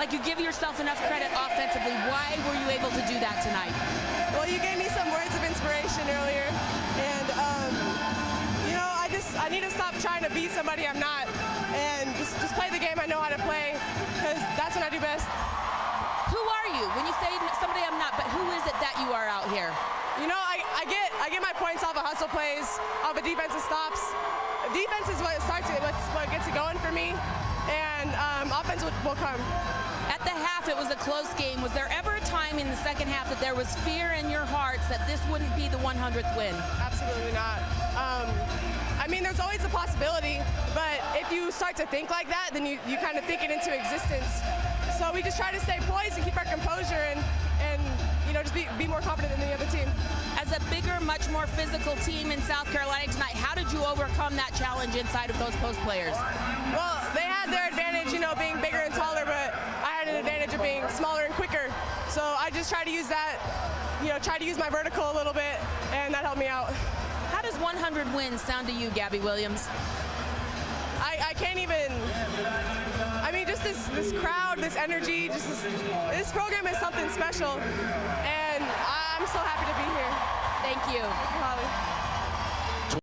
like you give yourself enough credit offensively. Why were you able to do that tonight? Well, you gave me some words of inspiration earlier, and um, you know, I just I need to stop trying to be somebody I'm not, and just just play the game I know how to play, because that's what I do best. Who are you? When you say somebody I'm not, but who is it that you are out here? You know, I, I get I get my points off of hustle plays, off of defensive stops. Defense is what starts it, what's what gets it going for me, and um, offense will, will come. At the half, it was a close game. Was there ever a time in the second half that there was fear in your hearts that this wouldn't be the 100th win? Absolutely not. Um, I mean, there's always a possibility, but if you start to think like that, then you, you kind of think it into existence. So we just try to stay poised and keep our composure and, and you know, just be, be more confident than the other team. As a bigger, much more physical team in South Carolina tonight, you overcome that challenge inside of those post players? Well, they had their advantage, you know, being bigger and taller, but I had an advantage of being smaller and quicker. So I just try to use that, you know, try to use my vertical a little bit, and that helped me out. How does 100 wins sound to you, Gabby Williams? I, I can't even. I mean, just this this crowd, this energy, just this, this program is something special, and I'm so happy to be here. Thank you. Holly.